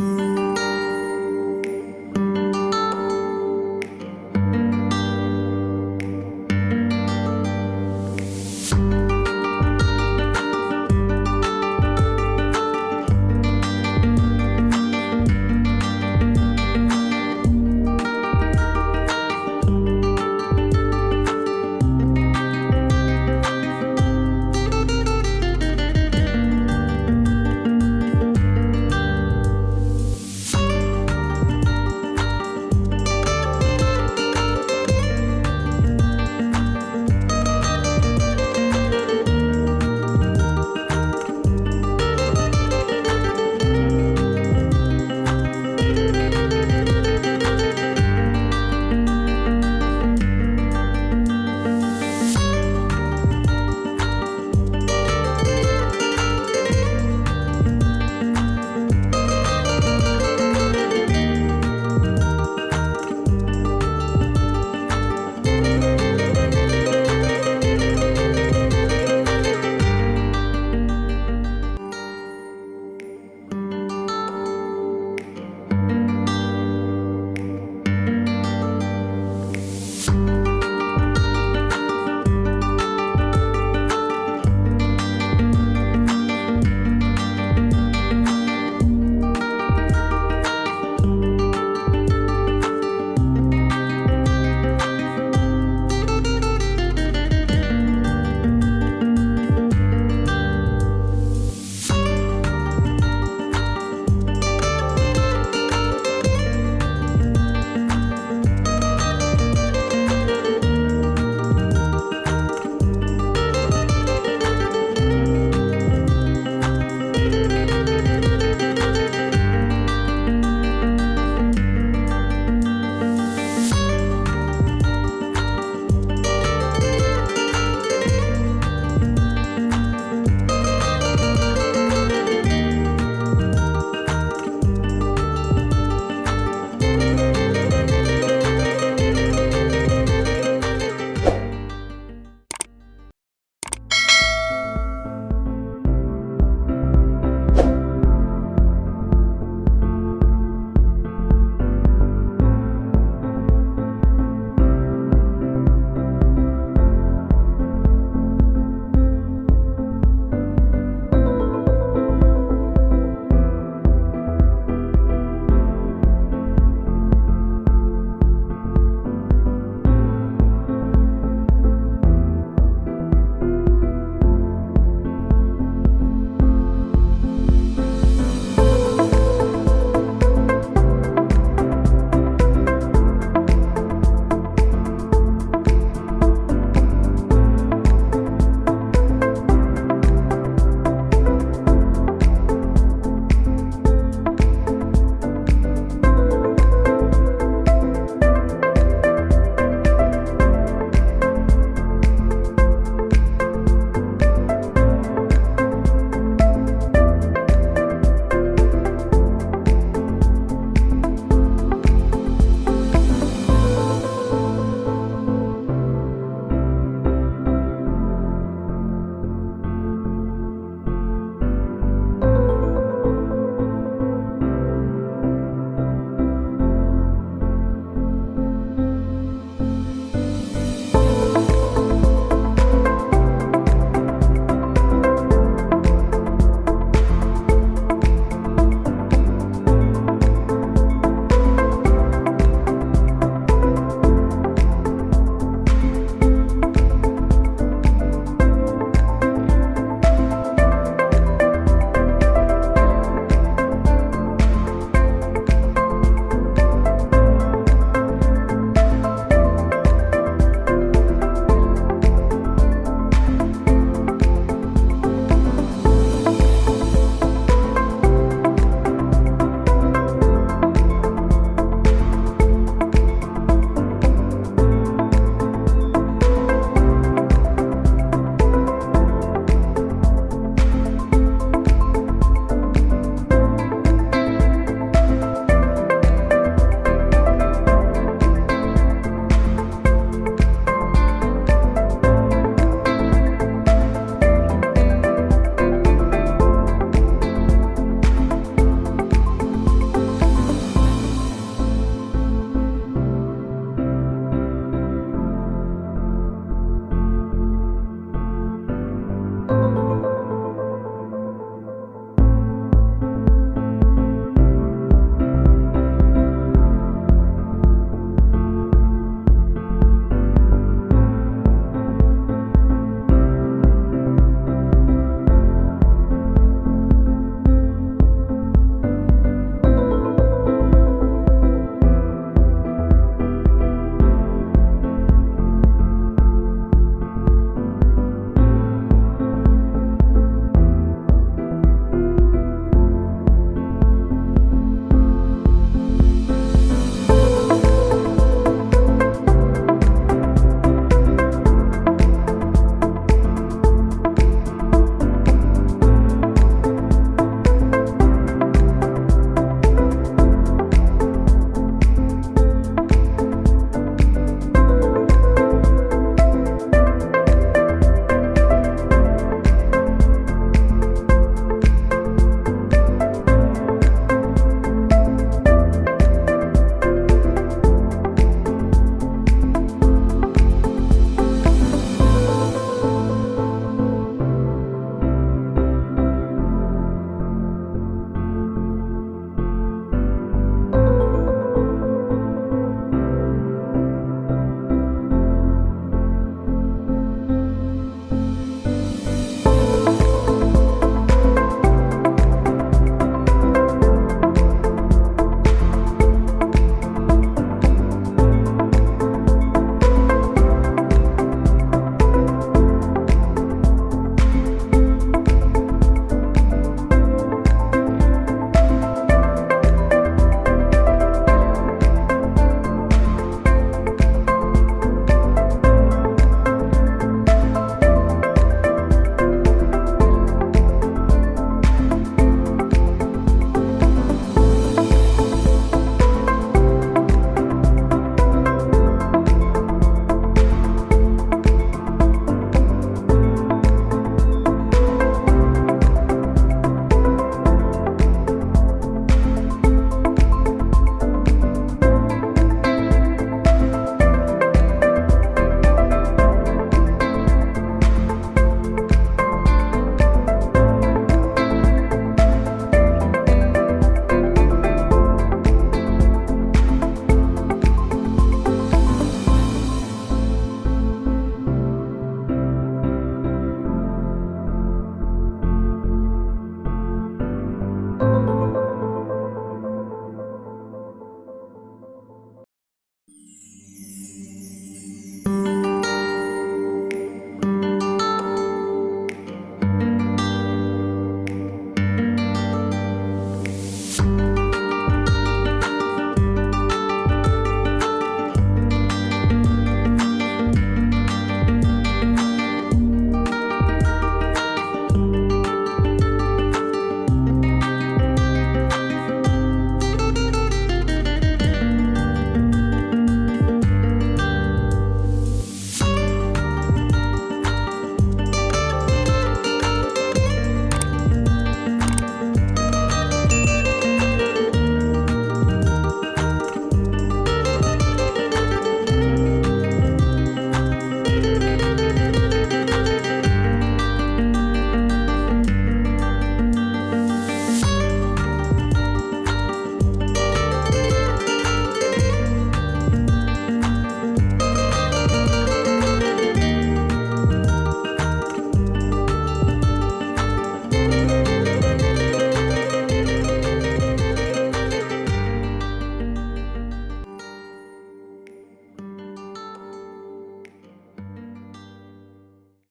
you